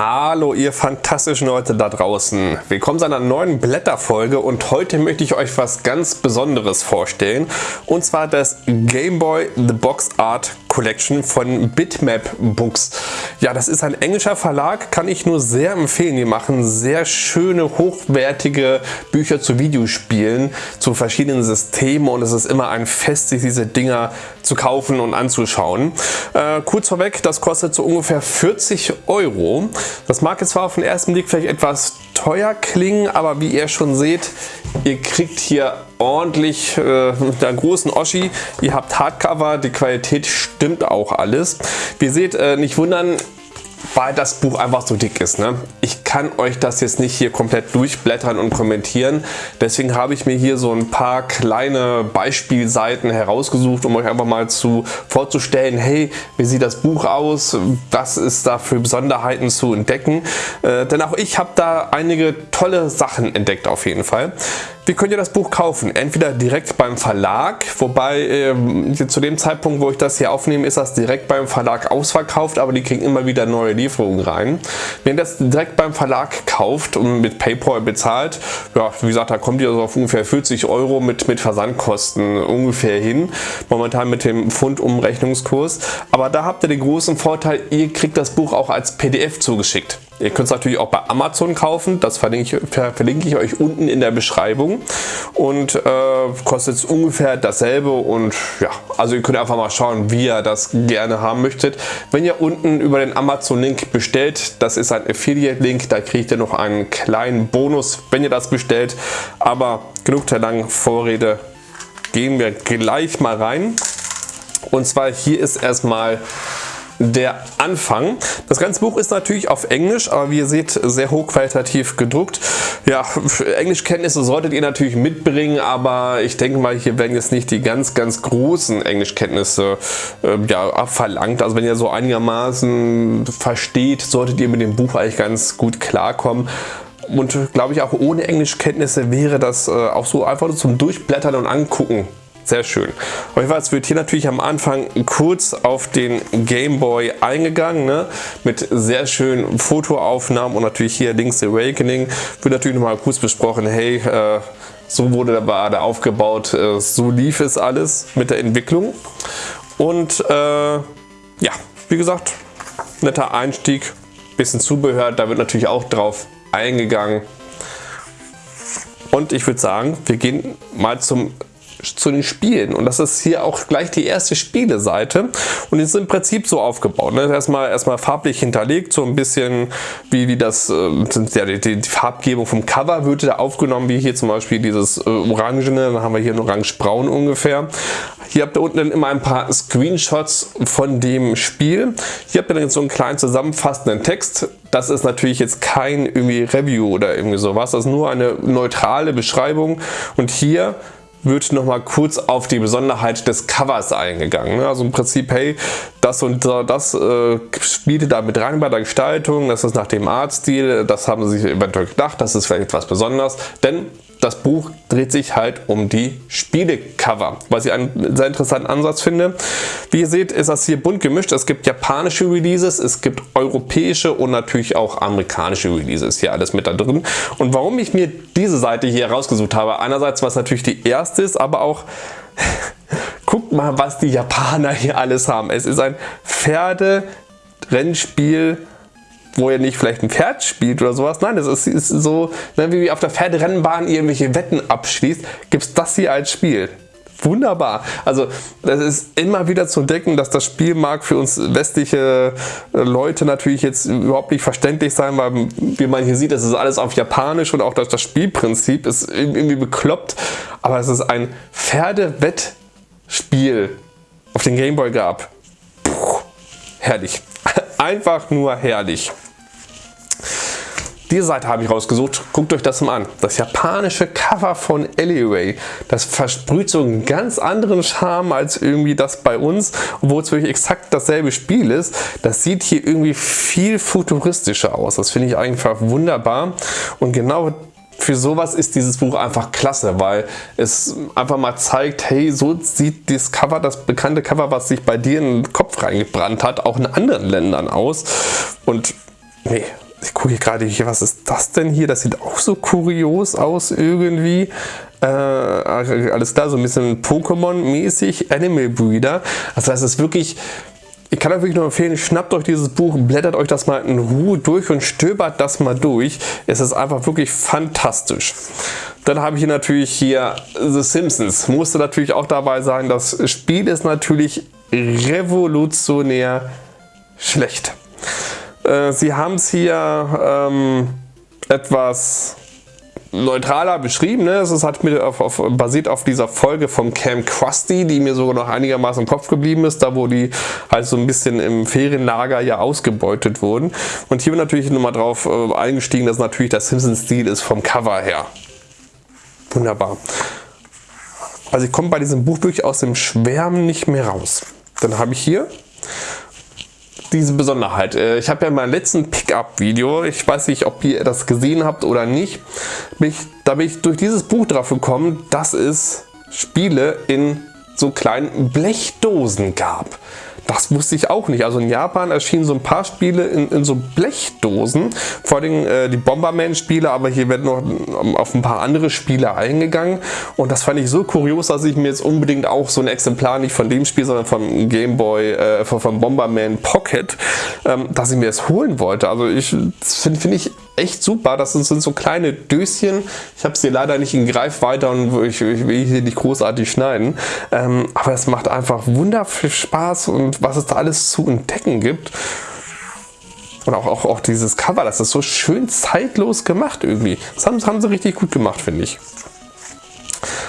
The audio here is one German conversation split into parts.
Hallo ihr fantastischen Leute da draußen. Willkommen zu einer neuen Blätterfolge und heute möchte ich euch was ganz Besonderes vorstellen. Und zwar das Game Boy The Box Art Collection von Bitmap Books. Ja, das ist ein englischer Verlag, kann ich nur sehr empfehlen. Die machen sehr schöne, hochwertige Bücher zu Videospielen, zu verschiedenen Systemen und es ist immer ein Fest, sich diese Dinger zu kaufen und anzuschauen. Äh, kurz vorweg, das kostet so ungefähr 40 Euro. Das mag jetzt zwar auf den ersten Blick vielleicht etwas teuer klingen, aber wie ihr schon seht, ihr kriegt hier ordentlich äh, mit einer großen Oschi. Ihr habt Hardcover, die Qualität stimmt auch alles. Wie ihr seht, äh, nicht wundern, weil das Buch einfach so dick ist. Ne? Ich kann euch das jetzt nicht hier komplett durchblättern und kommentieren. Deswegen habe ich mir hier so ein paar kleine Beispielseiten herausgesucht, um euch einfach mal zu vorzustellen, hey, wie sieht das Buch aus? Was ist da für Besonderheiten zu entdecken? Äh, denn auch ich habe da einige tolle Sachen entdeckt auf jeden Fall. Wie könnt ihr das Buch kaufen? Entweder direkt beim Verlag, wobei äh, zu dem Zeitpunkt, wo ich das hier aufnehme, ist das direkt beim Verlag ausverkauft, aber die kriegen immer wieder neue Lieferungen rein. Wenn ihr das direkt beim Verlag kauft und mit Paypal bezahlt, ja, wie gesagt, da kommt ihr also auf ungefähr 40 Euro mit, mit Versandkosten ungefähr hin, momentan mit dem Pfund-Umrechnungskurs. Aber da habt ihr den großen Vorteil, ihr kriegt das Buch auch als PDF zugeschickt. Ihr könnt es natürlich auch bei Amazon kaufen, das verlinke ich, verlinke ich euch unten in der Beschreibung. Und äh, kostet ungefähr dasselbe. Und ja, also ihr könnt einfach mal schauen, wie ihr das gerne haben möchtet. Wenn ihr unten über den Amazon-Link bestellt, das ist ein Affiliate-Link, da kriegt ihr noch einen kleinen Bonus, wenn ihr das bestellt, aber genug der langen Vorrede, gehen wir gleich mal rein. Und zwar hier ist erstmal der Anfang. Das ganze Buch ist natürlich auf Englisch, aber wie ihr seht, sehr hochqualitativ gedruckt. Ja, Englischkenntnisse solltet ihr natürlich mitbringen, aber ich denke mal, hier werden jetzt nicht die ganz, ganz großen Englischkenntnisse äh, ja, verlangt. Also wenn ihr so einigermaßen versteht, solltet ihr mit dem Buch eigentlich ganz gut klarkommen. Und glaube ich auch ohne Englischkenntnisse wäre das äh, auch so einfach zum Durchblättern und Angucken sehr schön. Auf jeden Fall wird hier natürlich am Anfang kurz auf den Game Boy eingegangen, ne? mit sehr schönen Fotoaufnahmen und natürlich hier Link's Awakening wird natürlich nochmal kurz besprochen, hey, äh, so wurde der Bade aufgebaut, äh, so lief es alles mit der Entwicklung. Und äh, ja, wie gesagt, netter Einstieg, bisschen Zubehör, da wird natürlich auch drauf eingegangen. Und ich würde sagen, wir gehen mal zum zu den Spielen und das ist hier auch gleich die erste Spieleseite und die ist im Prinzip so aufgebaut. Ne? Erstmal, erstmal farblich hinterlegt, so ein bisschen wie, wie das, äh, ja, die, die, Farbgebung vom Cover wird da aufgenommen, wie hier zum Beispiel dieses äh, Orangene, dann haben wir hier ein Orange-Braun ungefähr. Hier habt ihr unten dann immer ein paar Screenshots von dem Spiel. Hier habt ihr dann so einen kleinen zusammenfassenden Text. Das ist natürlich jetzt kein irgendwie Review oder irgendwie sowas. Das ist nur eine neutrale Beschreibung. Und hier wird nochmal kurz auf die Besonderheit des Covers eingegangen. Ne? Also im Prinzip, hey, das und das äh, spielte da mit rein bei der Gestaltung, das ist nach dem Artstil, das haben sie sich eventuell gedacht, das ist vielleicht etwas Besonderes, denn das Buch dreht sich halt um die Spielecover, was ich einen sehr interessanten Ansatz finde. Wie ihr seht, ist das hier bunt gemischt. Es gibt japanische Releases, es gibt europäische und natürlich auch amerikanische Releases. Hier alles mit da drin. Und warum ich mir diese Seite hier rausgesucht habe, einerseits, was natürlich die erste ist, aber auch guckt mal, was die Japaner hier alles haben. Es ist ein Pferde-Rennspiel wo ihr nicht vielleicht ein Pferd spielt oder sowas. Nein, das ist, ist so, ne, wie auf der Pferderennbahn irgendwelche Wetten abschließt, gibt es das hier als Spiel. Wunderbar. Also das ist immer wieder zu entdecken, dass das Spiel mag für uns westliche äh, Leute natürlich jetzt überhaupt nicht verständlich sein, weil wie man hier sieht, das ist alles auf Japanisch und auch das, das Spielprinzip ist irgendwie bekloppt. Aber es ist ein Pferdewettspiel auf den Gameboy gab. Puh, herrlich. Einfach nur herrlich. Diese Seite habe ich rausgesucht. Guckt euch das mal an. Das japanische Cover von Eliway. Das versprüht so einen ganz anderen Charme als irgendwie das bei uns, obwohl es wirklich exakt dasselbe Spiel ist. Das sieht hier irgendwie viel futuristischer aus. Das finde ich einfach wunderbar. Und genau für sowas ist dieses Buch einfach klasse, weil es einfach mal zeigt, hey, so sieht das Cover, das bekannte Cover, was sich bei dir in den Kopf reingebrannt hat, auch in anderen Ländern aus. Und nee, ich gucke gerade hier, was ist das denn hier? Das sieht auch so kurios aus irgendwie. Äh, alles klar, so ein bisschen Pokémon-mäßig, Animal Breeder. Also das ist wirklich, ich kann euch wirklich nur empfehlen, schnappt euch dieses Buch, blättert euch das mal in Ruhe durch und stöbert das mal durch. Es ist einfach wirklich fantastisch. Dann habe ich hier natürlich hier The Simpsons. Musste natürlich auch dabei sein. Das Spiel ist natürlich revolutionär schlecht. Äh, sie haben es hier ähm, etwas neutraler beschrieben. Ne? Es hat mit auf, auf, basiert auf dieser Folge vom Camp Krusty, die mir sogar noch einigermaßen im Kopf geblieben ist, da wo die halt so ein bisschen im Ferienlager ja ausgebeutet wurden. Und hier wird natürlich nochmal drauf äh, eingestiegen, dass natürlich der Simpsons-Stil ist vom Cover her. Wunderbar. Also ich komme bei diesem Buch wirklich aus dem Schwärmen nicht mehr raus. Dann habe ich hier diese Besonderheit. Äh, ich habe ja in meinem letzten Pickup-Video, ich weiß nicht, ob ihr das gesehen habt oder nicht, bin da bin ich durch dieses Buch drauf gekommen, dass es Spiele in so kleinen Blechdosen gab. Das wusste ich auch nicht. Also in Japan erschienen so ein paar Spiele in, in so Blechdosen. Vor allem äh, die Bomberman-Spiele, aber hier werden noch auf ein paar andere Spiele eingegangen. Und das fand ich so kurios, dass ich mir jetzt unbedingt auch so ein Exemplar, nicht von dem Spiel, sondern vom Game Boy, äh, von Bomberman Pocket, ähm, dass ich mir das holen wollte. Also ich finde find ich echt super. Das sind, sind so kleine Döschen. Ich habe sie leider nicht in Greifweite und ich, ich will hier nicht großartig schneiden. Ähm, aber es macht einfach wundervoll Spaß und was es da alles zu entdecken gibt. Und auch, auch, auch dieses Cover, das ist so schön zeitlos gemacht irgendwie. Das haben, das haben sie richtig gut gemacht, finde ich.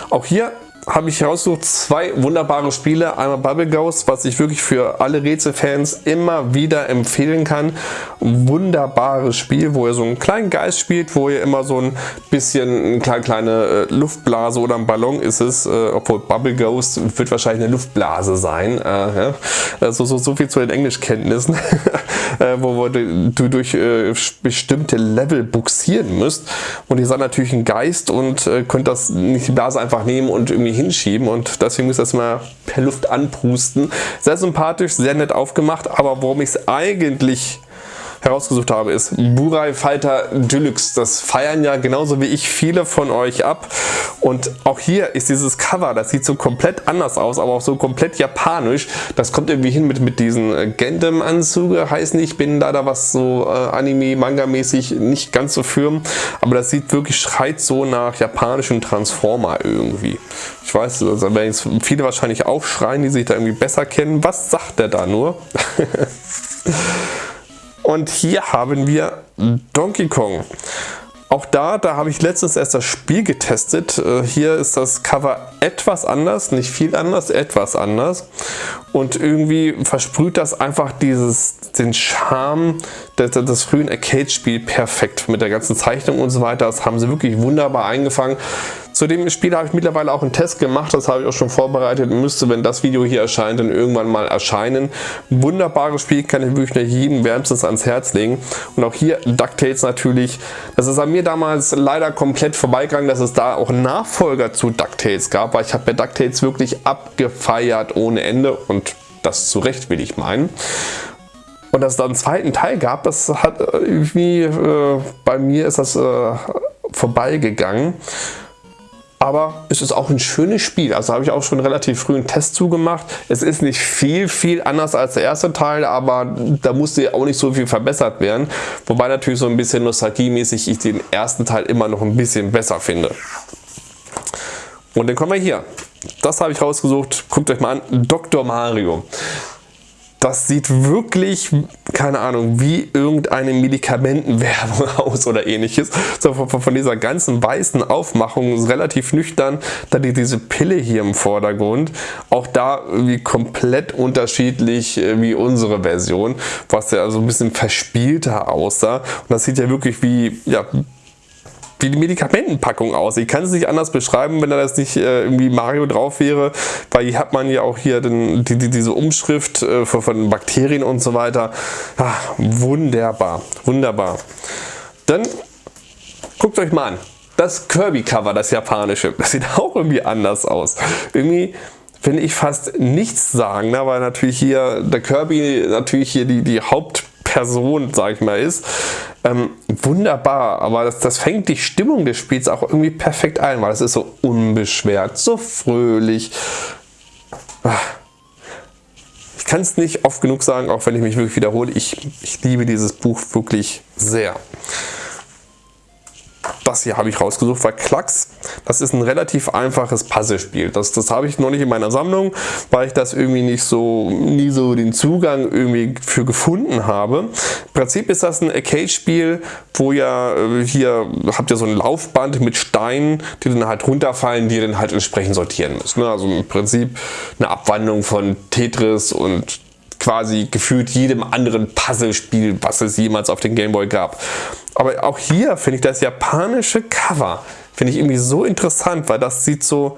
Auch hier habe ich herausgesucht zwei wunderbare Spiele. Einmal Bubble Ghost, was ich wirklich für alle Rätselfans immer wieder empfehlen kann. wunderbares Spiel, wo ihr so einen kleinen Geist spielt, wo ihr immer so ein bisschen eine kleine, äh, Luftblase oder ein Ballon ist es, äh, obwohl Bubble Ghost wird wahrscheinlich eine Luftblase sein. Äh, ja. also so, so viel zu den Englischkenntnissen, äh, wo, du, du durch äh, bestimmte Level buxieren müsst. Und ihr seid natürlich ein Geist und könnt das nicht die Blase einfach nehmen und irgendwie hinschieben und deswegen müsst ihr das mal per Luft anpusten. Sehr sympathisch, sehr nett aufgemacht, aber worum ich es eigentlich herausgesucht habe, ist Burai Fighter Deluxe. Das feiern ja genauso wie ich viele von euch ab. Und auch hier ist dieses Cover, das sieht so komplett anders aus, aber auch so komplett japanisch. Das kommt irgendwie hin mit, mit diesen äh, Gundam-Anzüge, heißt nicht. Ich bin leider was so äh, Anime-Manga-mäßig nicht ganz so firm. Aber das sieht wirklich, schreit so nach japanischen Transformer irgendwie. Ich weiß, also werden jetzt viele wahrscheinlich aufschreien, die sich da irgendwie besser kennen. Was sagt der da nur? Und hier haben wir Donkey Kong. Auch da, da habe ich letztens erst das Spiel getestet. Äh, hier ist das Cover etwas anders, nicht viel anders, etwas anders. Und irgendwie versprüht das einfach dieses, den Charme des, des frühen Arcade-Spiels perfekt. Mit der ganzen Zeichnung und so weiter. Das haben sie wirklich wunderbar eingefangen. Zu dem Spiel habe ich mittlerweile auch einen Test gemacht, das habe ich auch schon vorbereitet, müsste, wenn das Video hier erscheint, dann irgendwann mal erscheinen. Wunderbares Spiel, kann ich wirklich jedem wärmstens ans Herz legen. Und auch hier DuckTales natürlich, das ist an mir damals leider komplett vorbeigegangen, dass es da auch Nachfolger zu DuckTales gab, weil ich habe bei DuckTales wirklich abgefeiert ohne Ende und das zu Recht will ich meinen. Und dass es da einen zweiten Teil gab, das hat irgendwie, äh, bei mir ist das äh, vorbeigegangen. Aber es ist auch ein schönes Spiel. Also habe ich auch schon relativ früh einen Test zugemacht. Es ist nicht viel, viel anders als der erste Teil, aber da musste auch nicht so viel verbessert werden. Wobei natürlich so ein bisschen nostalgiemäßig ich den ersten Teil immer noch ein bisschen besser finde. Und dann kommen wir hier. Das habe ich rausgesucht. Guckt euch mal an. Dr. Mario. Das sieht wirklich, keine Ahnung, wie irgendeine Medikamentenwerbung aus oder ähnliches. So von, dieser ganzen weißen Aufmachung relativ nüchtern. Dann diese Pille hier im Vordergrund. Auch da wie komplett unterschiedlich äh, wie unsere Version, was ja so ein bisschen verspielter aussah. Und das sieht ja wirklich wie, ja, wie die Medikamentenpackung aussieht. Ich kann es nicht anders beschreiben, wenn da das nicht äh, irgendwie Mario drauf wäre, weil hier hat man ja auch hier den, die, die, diese Umschrift äh, von, von Bakterien und so weiter. Ach, wunderbar, wunderbar. Dann guckt euch mal an. Das Kirby-Cover, das japanische, das sieht auch irgendwie anders aus. Irgendwie finde ich fast nichts sagen, weil natürlich hier der Kirby natürlich hier die, die Haupt Person, sag ich mal, ist. Ähm, wunderbar, aber das, das fängt die Stimmung des Spiels auch irgendwie perfekt ein, weil es ist so unbeschwert, so fröhlich. Ah. Ich kann es nicht oft genug sagen, auch wenn ich mich wirklich wiederhole. Ich, ich liebe dieses Buch wirklich sehr das hier habe ich rausgesucht, weil Klacks, das ist ein relativ einfaches Puzzlespiel. Das, das habe ich noch nicht in meiner Sammlung, weil ich das irgendwie nicht so, nie so den Zugang irgendwie für gefunden habe. Im Prinzip ist das ein Arcade-Spiel, wo ja äh, hier habt ihr so ein Laufband mit Steinen, die dann halt runterfallen, die ihr dann halt entsprechend sortieren müsst. Ne? Also im Prinzip eine Abwandlung von Tetris und quasi gefühlt jedem anderen Puzzlespiel, was es jemals auf den Gameboy gab. Aber auch hier finde ich das japanische Cover, finde ich irgendwie so interessant, weil das sieht so,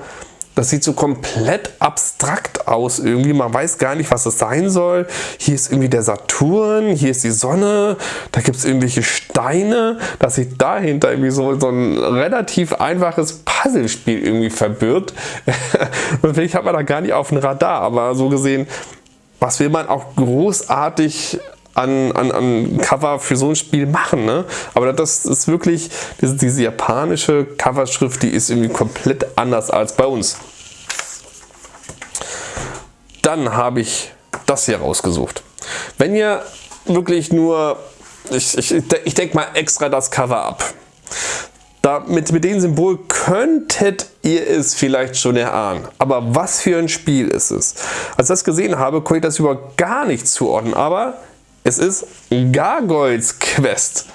das sieht so komplett abstrakt aus irgendwie. Man weiß gar nicht, was es sein soll. Hier ist irgendwie der Saturn, hier ist die Sonne, da gibt es irgendwelche Steine. Das sieht dahinter irgendwie so, so ein relativ einfaches Puzzlespiel irgendwie verbirgt. Vielleicht hat man da gar nicht auf dem Radar, aber so gesehen was will man auch großartig an, an, an Cover für so ein Spiel machen. Ne? Aber das ist wirklich, diese, diese japanische Coverschrift, die ist irgendwie komplett anders als bei uns. Dann habe ich das hier rausgesucht. Wenn ihr wirklich nur, ich, ich, ich denke mal extra das Cover ab. Da, mit, mit dem Symbol könntet ihr es vielleicht schon erahnen. Aber was für ein Spiel ist es? Als ich das gesehen habe, konnte ich das überhaupt gar nicht zuordnen. Aber es ist Gargoyles Quest.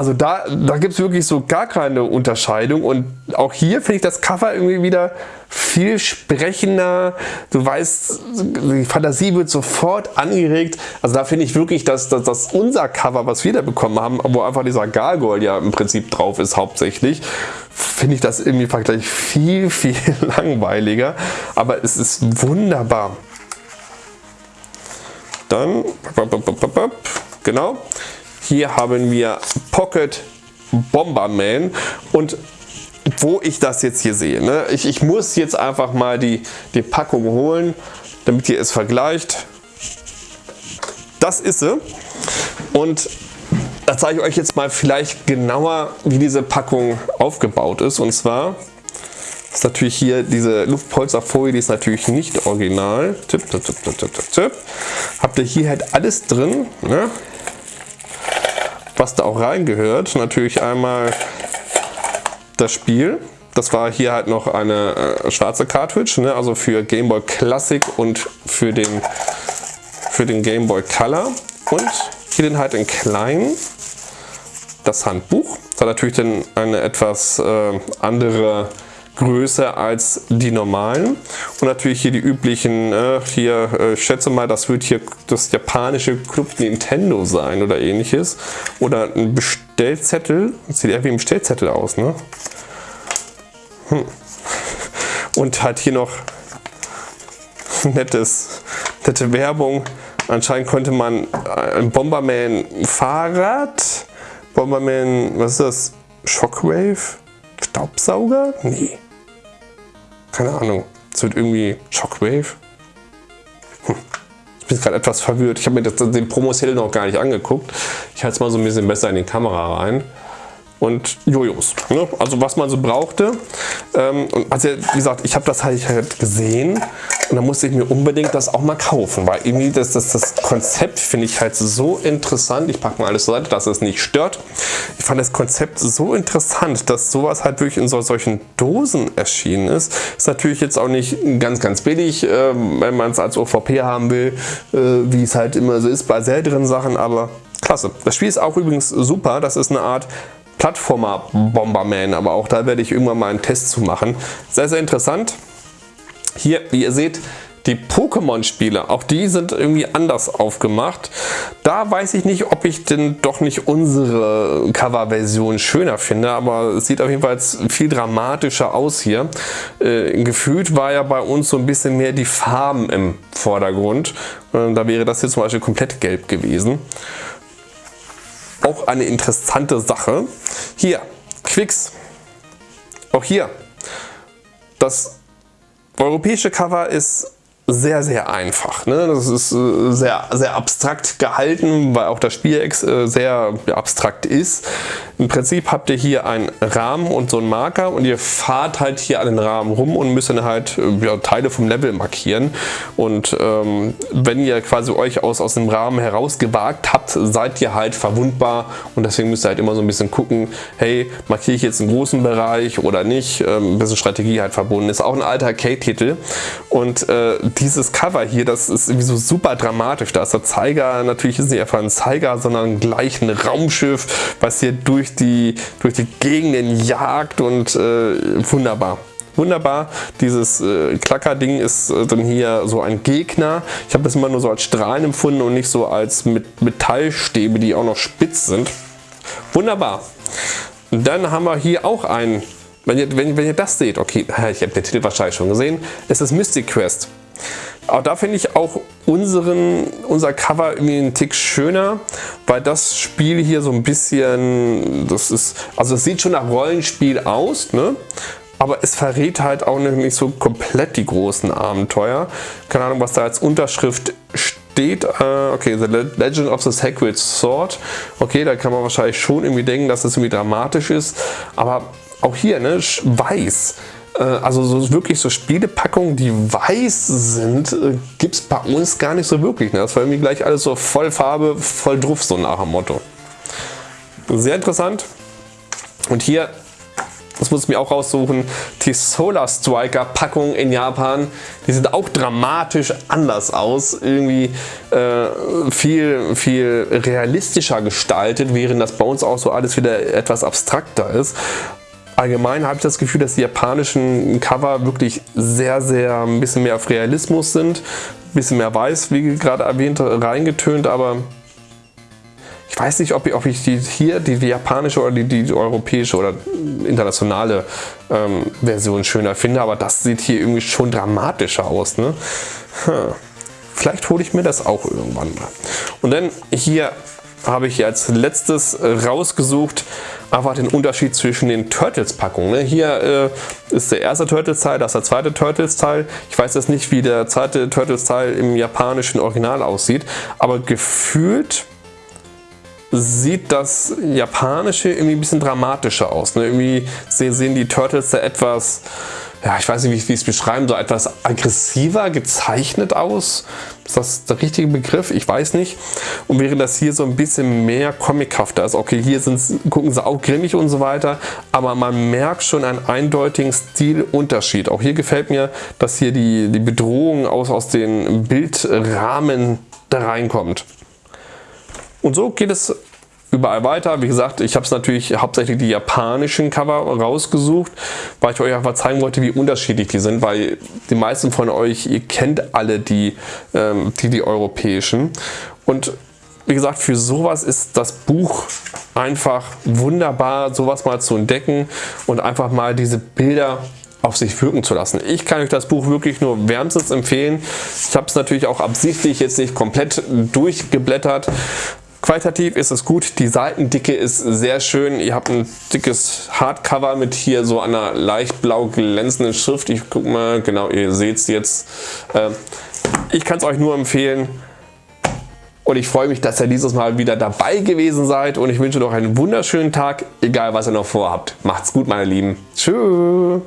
Also da, da gibt es wirklich so gar keine Unterscheidung und auch hier finde ich das Cover irgendwie wieder viel sprechender. Du weißt, die Fantasie wird sofort angeregt. Also da finde ich wirklich, dass, dass, dass, unser Cover, was wir da bekommen haben, wo einfach dieser Gargoyle ja im Prinzip drauf ist hauptsächlich, finde ich das irgendwie Vergleich viel, viel langweiliger. Aber es ist wunderbar. Dann, genau, hier haben wir Pocket Bomberman und wo ich das jetzt hier sehe. Ne? Ich, ich muss jetzt einfach mal die, die Packung holen, damit ihr es vergleicht. Das ist sie. Und da zeige ich euch jetzt mal vielleicht genauer, wie diese Packung aufgebaut ist. Und zwar ist natürlich hier diese Luftpolsterfolie, die ist natürlich nicht original. Tipp, tipp, tipp, tipp, tipp, tipp. Habt ihr hier halt alles drin, ne? Was da auch reingehört. Natürlich einmal das Spiel. Das war hier halt noch eine äh, schwarze Cartridge, ne? also für Game Boy Classic und für den, für den Game Boy Color. Und hier den halt in klein das Handbuch. Das hat natürlich dann eine etwas äh, andere größer als die normalen. Und natürlich hier die üblichen, äh, hier, äh, ich schätze mal, das wird hier das japanische Club Nintendo sein oder ähnliches. Oder ein Bestellzettel, das sieht eher wie ein Bestellzettel aus, ne? Hm. Und hat hier noch nettes, nette Werbung. Anscheinend konnte man ein Bomberman Fahrrad, Bomberman, was ist das? Shockwave? Staubsauger? Nee. Keine Ahnung. Es wird irgendwie Shockwave. Hm. Ich bin gerade etwas verwirrt. Ich habe mir das, den Promo-Sale noch gar nicht angeguckt. Ich halte es mal so ein bisschen besser in die Kamera rein und Jojos. Ne? Also was man so brauchte. Ähm, also wie gesagt, ich habe das halt, halt gesehen und dann musste ich mir unbedingt das auch mal kaufen, weil irgendwie das, das, das Konzept finde ich halt so interessant. Ich packe mal alles zur Seite, dass es nicht stört. Ich fand das Konzept so interessant, dass sowas halt wirklich in so, solchen Dosen erschienen ist. Ist natürlich jetzt auch nicht ganz, ganz billig, äh, wenn man es als OVP haben will, äh, wie es halt immer so ist bei seltenen Sachen, aber klasse. Das Spiel ist auch übrigens super. Das ist eine Art Plattformer Bomberman, aber auch da werde ich irgendwann mal einen Test zu machen. Sehr, sehr interessant. Hier, wie ihr seht, die Pokémon-Spiele, auch die sind irgendwie anders aufgemacht. Da weiß ich nicht, ob ich denn doch nicht unsere Cover-Version schöner finde, aber es sieht auf jeden Fall viel dramatischer aus hier. Äh, gefühlt war ja bei uns so ein bisschen mehr die Farben im Vordergrund. Äh, da wäre das hier zum Beispiel komplett gelb gewesen auch eine interessante Sache. Hier, Quicks. Auch hier. Das europäische Cover ist sehr, sehr einfach. Ne? Das ist äh, sehr, sehr abstrakt gehalten, weil auch das Spiel äh, sehr abstrakt ist. Im Prinzip habt ihr hier einen Rahmen und so einen Marker und ihr fahrt halt hier an den Rahmen rum und müsst dann halt äh, ja, Teile vom Level markieren. Und ähm, wenn ihr quasi euch aus, aus dem Rahmen herausgewagt habt, seid ihr halt verwundbar und deswegen müsst ihr halt immer so ein bisschen gucken, hey, markiere ich jetzt einen großen Bereich oder nicht. Ähm, ein bisschen Strategie halt verbunden. Ist auch ein alter Arcade-Titel und äh, dieses Cover hier, das ist irgendwie so super dramatisch. Da ist der Zeiger, natürlich ist nicht einfach ein Zeiger, sondern gleich ein Raumschiff, was hier durch die, durch die Gegenden jagt und äh, wunderbar. Wunderbar, dieses äh, Klacker-Ding ist äh, dann hier so ein Gegner. Ich habe das immer nur so als Strahlen empfunden und nicht so als mit Metallstäbe, die auch noch spitz sind. Wunderbar. dann haben wir hier auch einen, wenn ihr, wenn, wenn ihr das seht, okay, ich habe den Titel wahrscheinlich schon gesehen, es ist Mystic Quest. Aber da finde ich auch unseren, unser Cover irgendwie einen Tick schöner, weil das Spiel hier so ein bisschen, das ist, also es sieht schon nach Rollenspiel aus, ne? aber es verrät halt auch nicht so komplett die großen Abenteuer. Keine Ahnung, was da als Unterschrift steht. Äh, okay, The Legend of the Sacred Sword. Okay, da kann man wahrscheinlich schon irgendwie denken, dass das irgendwie dramatisch ist, aber auch hier, ne, weiß. Äh, also so wirklich so Spielepackungen, die weiß sind, äh, gibt es bei uns gar nicht so wirklich. Ne? Das war irgendwie gleich alles so voll Farbe, voll Druff, so nach dem Motto. Sehr interessant. Und hier, das muss ich mir auch raussuchen, die Solar Striker Packungen in Japan, die sind auch dramatisch anders aus. Irgendwie äh, viel, viel realistischer gestaltet, während das bei uns auch so alles wieder etwas abstrakter ist allgemein habe ich das Gefühl, dass die japanischen Cover wirklich sehr, sehr ein bisschen mehr auf Realismus sind. Ein bisschen mehr weiß, wie gerade erwähnt, reingetönt, aber ich weiß nicht, ob ich, ob ich die hier die, die japanische oder die, die, europäische oder internationale ähm, Version schöner finde, aber das sieht hier irgendwie schon dramatischer aus. Ne? Hm. Vielleicht hole ich mir das auch irgendwann mal. Und dann hier habe ich als letztes rausgesucht einfach den Unterschied zwischen den Turtles-Packungen. Ne? Hier äh, ist der erste Turtles-Teil, das ist der zweite Turtles-Teil. Ich weiß jetzt nicht, wie der zweite Turtles-Teil im japanischen Original aussieht, aber gefühlt sieht das japanische irgendwie ein bisschen dramatischer aus. Ne? Irgendwie sehen die Turtles da etwas ja, ich weiß nicht, wie ich es beschreiben soll, etwas aggressiver gezeichnet aus. Ist das der richtige Begriff? Ich weiß nicht. Und während das hier so ein bisschen mehr comichafter ist, okay, hier gucken sie auch grimmig und so weiter, aber man merkt schon einen eindeutigen Stilunterschied. Auch hier gefällt mir, dass hier die, die Bedrohung aus, aus den Bildrahmen da reinkommt. Und so geht es überall weiter. Wie gesagt, ich habe es natürlich hauptsächlich die japanischen Cover rausgesucht, weil ich euch einfach zeigen wollte, wie unterschiedlich die sind, weil die meisten von euch, ihr kennt alle die, ähm, die, die europäischen. Und wie gesagt, für sowas ist das Buch einfach wunderbar, sowas mal zu entdecken und einfach mal diese Bilder auf sich wirken zu lassen. Ich kann euch das Buch wirklich nur wärmstens empfehlen. Ich habe es natürlich auch absichtlich jetzt nicht komplett durchgeblättert, Qualitativ ist es gut, die Seitendicke ist sehr schön. Ihr habt ein dickes Hardcover mit hier so einer leicht blau glänzenden Schrift. Ich guck mal, genau, ihr seht es jetzt. Ähm, ich kann es euch nur empfehlen. Und ich freue mich, dass ihr dieses Mal wieder dabei gewesen seid. Und ich wünsche noch einen wunderschönen Tag, egal was ihr noch vorhabt. Macht's gut, meine Lieben. Tschüss.